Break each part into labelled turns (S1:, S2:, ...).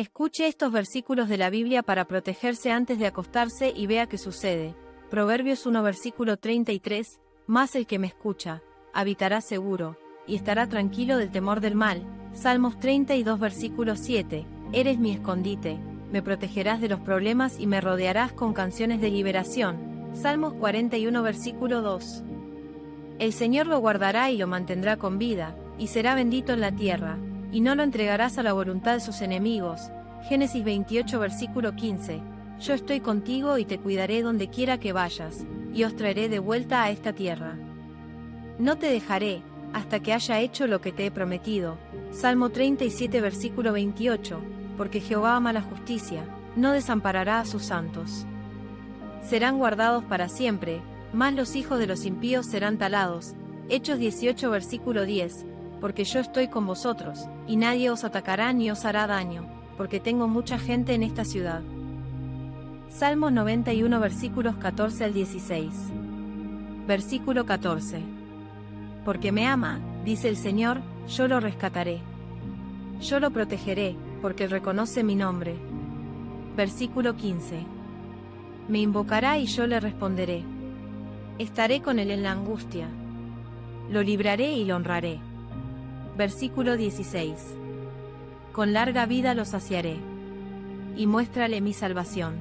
S1: Escuche estos versículos de la Biblia para protegerse antes de acostarse y vea qué sucede. Proverbios 1 versículo 33, Más el que me escucha, habitará seguro, y estará tranquilo del temor del mal. Salmos 32 versículo 7, Eres mi escondite, me protegerás de los problemas y me rodearás con canciones de liberación. Salmos 41 versículo 2. El Señor lo guardará y lo mantendrá con vida, y será bendito en la tierra, y no lo entregarás a la voluntad de sus enemigos. Génesis 28 versículo 15. Yo estoy contigo y te cuidaré donde quiera que vayas, y os traeré de vuelta a esta tierra. No te dejaré, hasta que haya hecho lo que te he prometido. Salmo 37 versículo 28. Porque Jehová ama la justicia, no desamparará a sus santos. Serán guardados para siempre, más los hijos de los impíos serán talados. Hechos 18 versículo 10 porque yo estoy con vosotros, y nadie os atacará ni os hará daño, porque tengo mucha gente en esta ciudad. Salmos 91 versículos 14 al 16. Versículo 14. Porque me ama, dice el Señor, yo lo rescataré. Yo lo protegeré, porque reconoce mi nombre. Versículo 15. Me invocará y yo le responderé. Estaré con él en la angustia. Lo libraré y lo honraré Versículo 16. Con larga vida lo saciaré. Y muéstrale mi salvación.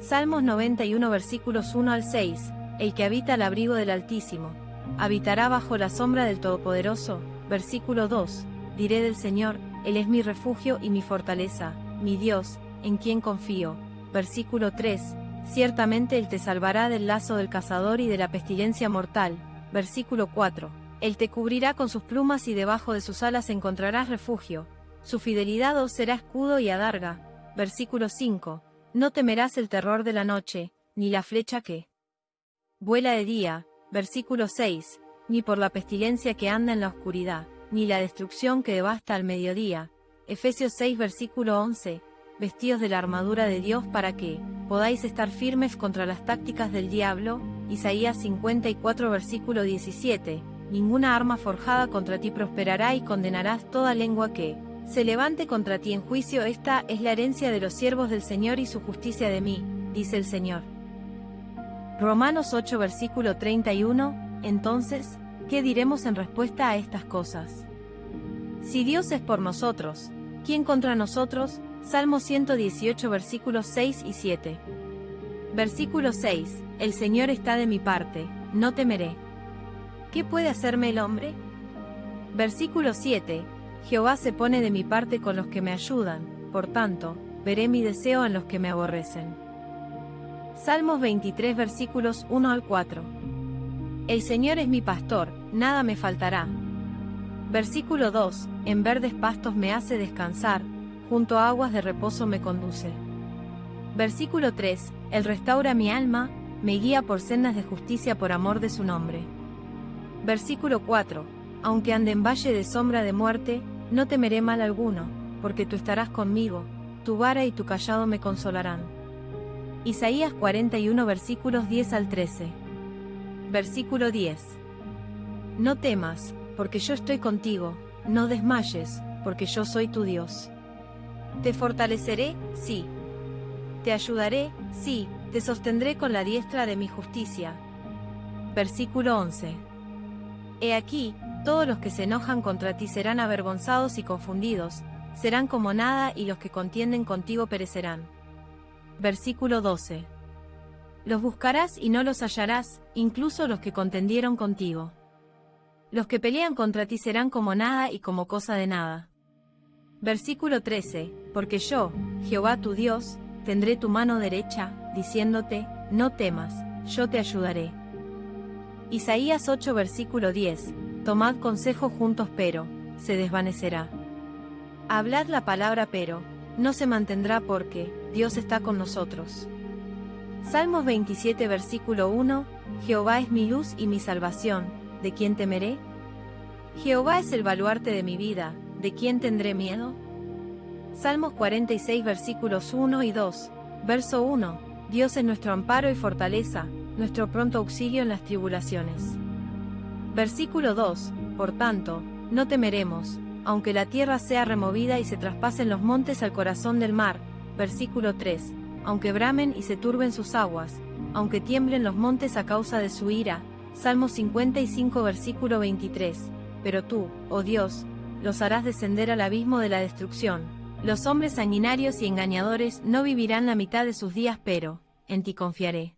S1: Salmos 91 versículos 1 al 6. El que habita al abrigo del Altísimo, habitará bajo la sombra del Todopoderoso. Versículo 2. Diré del Señor, Él es mi refugio y mi fortaleza, mi Dios, en quien confío. Versículo 3. Ciertamente Él te salvará del lazo del cazador y de la pestilencia mortal. Versículo 4 él te cubrirá con sus plumas y debajo de sus alas encontrarás refugio. Su fidelidad os será escudo y adarga. Versículo 5. No temerás el terror de la noche, ni la flecha que vuela de día. Versículo 6. Ni por la pestilencia que anda en la oscuridad, ni la destrucción que devasta al mediodía. Efesios 6 versículo 11. Vestidos de la armadura de Dios para que podáis estar firmes contra las tácticas del diablo. Isaías 54 versículo 17 ninguna arma forjada contra ti prosperará y condenarás toda lengua que se levante contra ti en juicio. Esta es la herencia de los siervos del Señor y su justicia de mí, dice el Señor. Romanos 8 versículo 31, entonces, ¿qué diremos en respuesta a estas cosas? Si Dios es por nosotros, ¿quién contra nosotros? Salmo 118 versículos 6 y 7. Versículo 6, El Señor está de mi parte, no temeré. ¿Qué puede hacerme el hombre? Versículo 7. Jehová se pone de mi parte con los que me ayudan, por tanto, veré mi deseo en los que me aborrecen. Salmos 23 versículos 1 al 4. El Señor es mi pastor, nada me faltará. Versículo 2. En verdes pastos me hace descansar, junto a aguas de reposo me conduce. Versículo 3. Él restaura mi alma, me guía por sendas de justicia por amor de su nombre. Versículo 4. Aunque ande en valle de sombra de muerte, no temeré mal alguno, porque tú estarás conmigo, tu vara y tu callado me consolarán. Isaías 41 versículos 10 al 13. Versículo 10. No temas, porque yo estoy contigo, no desmayes, porque yo soy tu Dios. Te fortaleceré, sí. Te ayudaré, sí, te sostendré con la diestra de mi justicia. Versículo 11. He aquí, todos los que se enojan contra ti serán avergonzados y confundidos, serán como nada y los que contienden contigo perecerán. Versículo 12. Los buscarás y no los hallarás, incluso los que contendieron contigo. Los que pelean contra ti serán como nada y como cosa de nada. Versículo 13. Porque yo, Jehová tu Dios, tendré tu mano derecha, diciéndote, no temas, yo te ayudaré. Isaías 8 versículo 10. Tomad consejo juntos pero, se desvanecerá. Hablad la palabra pero, no se mantendrá porque, Dios está con nosotros. Salmos 27 versículo 1. Jehová es mi luz y mi salvación, ¿de quién temeré? Jehová es el baluarte de mi vida, ¿de quién tendré miedo? Salmos 46 versículos 1 y 2. Verso 1. Dios es nuestro amparo y fortaleza, nuestro pronto auxilio en las tribulaciones. Versículo 2. Por tanto, no temeremos, aunque la tierra sea removida y se traspasen los montes al corazón del mar. Versículo 3. Aunque bramen y se turben sus aguas, aunque tiemblen los montes a causa de su ira. Salmo 55 versículo 23. Pero tú, oh Dios, los harás descender al abismo de la destrucción. Los hombres sanguinarios y engañadores no vivirán la mitad de sus días, pero, en ti confiaré.